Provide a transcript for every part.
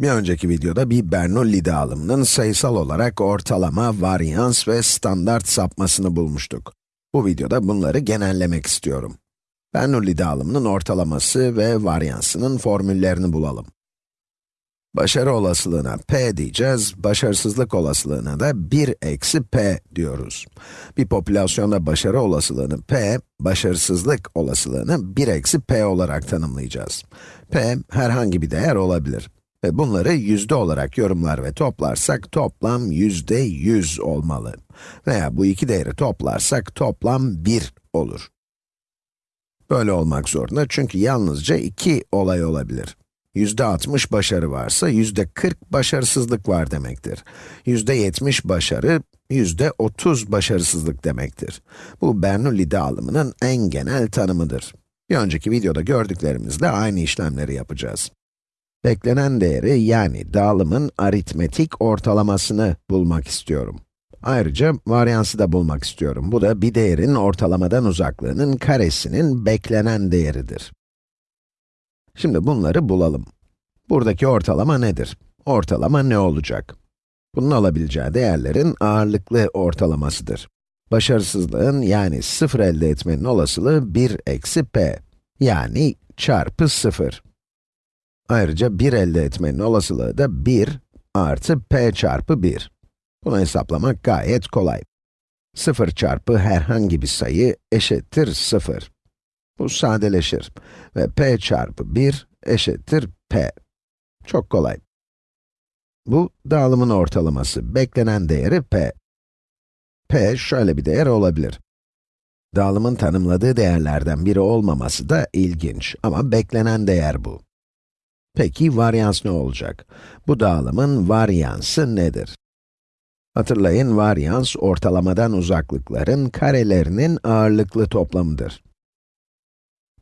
Bir önceki videoda bir Bernoulli dağılımının sayısal olarak ortalama, varyans ve standart sapmasını bulmuştuk. Bu videoda bunları genellemek istiyorum. Bernoulli dağılımının ortalaması ve varyansının formüllerini bulalım. Başarı olasılığına p diyeceğiz, başarısızlık olasılığına da 1 eksi p diyoruz. Bir popülasyonda başarı olasılığını p, başarısızlık olasılığını 1 eksi p olarak tanımlayacağız. p, herhangi bir değer olabilir. Bunları yüzde olarak yorumlar ve toplarsak toplam yüzde 100 olmalı. Veya bu iki değeri toplarsak toplam 1 olur. Böyle olmak zorunda çünkü yalnızca iki olay olabilir. Yüzde 60 başarı varsa yüzde 40 başarısızlık var demektir. Yüzde 70 başarı, yüzde 30 başarısızlık demektir. Bu Bernoulli dağılımının en genel tanımıdır. Bir önceki videoda gördüklerimizle aynı işlemleri yapacağız. Beklenen değeri yani dağılımın aritmetik ortalamasını bulmak istiyorum. Ayrıca varyansı da bulmak istiyorum. Bu da bir değerin ortalamadan uzaklığının karesinin beklenen değeridir. Şimdi bunları bulalım. Buradaki ortalama nedir? Ortalama ne olacak? Bunun alabileceği değerlerin ağırlıklı ortalamasıdır. Başarısızlığın yani 0 elde etmenin olasılığı 1 eksi p. Yani çarpı 0. Ayrıca 1 elde etmenin olasılığı da 1 artı p çarpı 1. Bunu hesaplamak gayet kolay. 0 çarpı herhangi bir sayı eşittir 0. Bu sadeleşir ve p çarpı 1 eşittir p. Çok kolay. Bu dağılımın ortalaması, beklenen değeri p. p şöyle bir değer olabilir. Dağılımın tanımladığı değerlerden biri olmaması da ilginç ama beklenen değer bu. Peki varyans ne olacak? Bu dağılımın varyansı nedir? Hatırlayın, varyans ortalamadan uzaklıkların karelerinin ağırlıklı toplamıdır.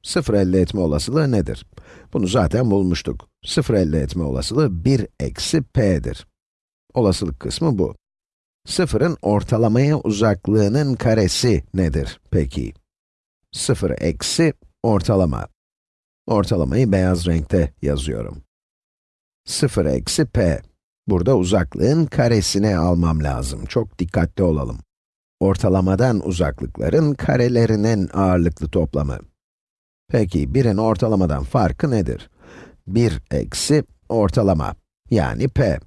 Sıfır elde etme olasılığı nedir? Bunu zaten bulmuştuk. Sıfır elde etme olasılığı 1 eksi p'dir. Olasılık kısmı bu. Sıfırın ortalamaya uzaklığının karesi nedir peki? Sıfır eksi ortalama. Ortalamayı beyaz renkte yazıyorum. 0 eksi p. Burada uzaklığın karesini almam lazım. Çok dikkatli olalım. Ortalamadan uzaklıkların karelerinin ağırlıklı toplamı. Peki, birin ortalamadan farkı nedir? 1 eksi ortalama, yani p.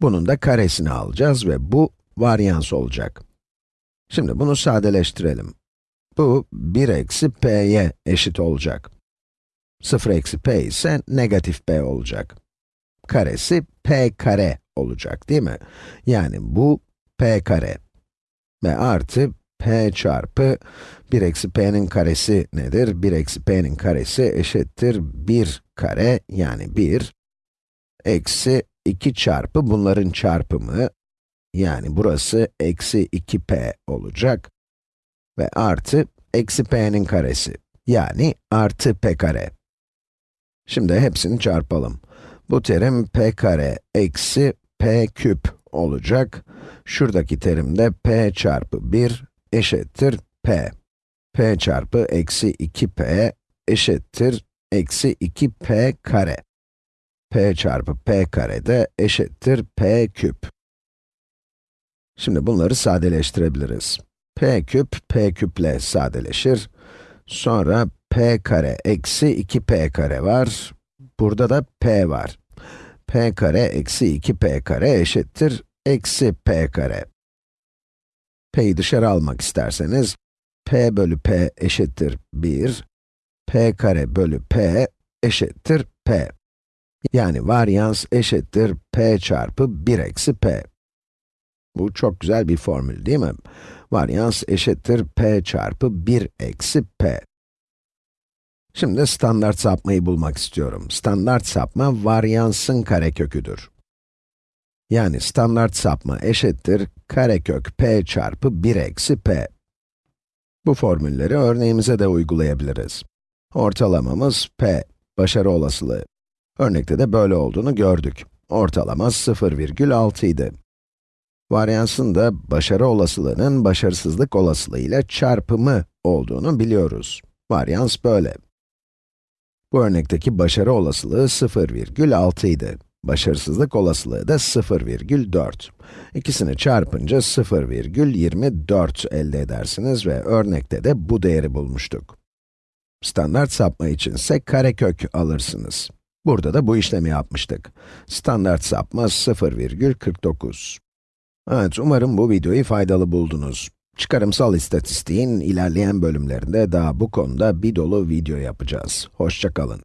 Bunun da karesini alacağız ve bu varyans olacak. Şimdi bunu sadeleştirelim. Bu 1 eksi p'ye eşit olacak. 0 eksi p ise negatif p olacak. Karesi p kare olacak değil mi? Yani bu p kare. Ve artı p çarpı 1 eksi p'nin karesi nedir? 1 eksi p'nin karesi eşittir 1 kare yani 1 eksi 2 çarpı bunların çarpımı yani burası eksi 2p olacak ve artı eksi p'nin karesi yani artı p kare. Şimdi hepsini çarpalım. Bu terim p kare eksi p küp olacak. Şuradaki terim de p çarpı 1 eşittir p. p çarpı eksi 2p eşittir eksi 2p kare. p çarpı p kare de eşittir p küp. Şimdi bunları sadeleştirebiliriz. p küp, p küple sadeleşir. Sonra p kare eksi 2p kare var. Burada da p var. p kare eksi 2p kare eşittir eksi p kare. p'yi dışarı almak isterseniz, p bölü p eşittir 1, p kare bölü p eşittir p. Yani varyans eşittir p çarpı 1 eksi p. Bu çok güzel bir formül değil mi? Varyans eşittir p çarpı 1 eksi p. Şimdi standart sapmayı bulmak istiyorum. Standart sapma, varyansın kareköküdür. Yani standart sapma eşittir karekök p çarpı 1 eksi p. Bu formülleri örneğimize de uygulayabiliriz. Ortalamamız p, başarı olasılığı. Örnekte de böyle olduğunu gördük. Ortalama 0,6 idi. Varyansın da başarı olasılığının başarısızlık olasılığı çarpımı olduğunu biliyoruz. Varyans böyle. Bu örnekteki başarı olasılığı 0,6 idi. Başarısızlık olasılığı da 0,4. İkisini çarpınca 0,24 elde edersiniz ve örnekte de bu değeri bulmuştuk. Standart sapma içinse karekök alırsınız. Burada da bu işlemi yapmıştık. Standart sapma 0,49. Evet, umarım bu videoyu faydalı buldunuz. Çıkarımsal istatistiğin ilerleyen bölümlerinde daha bu konuda bir dolu video yapacağız. Hoşça kalın.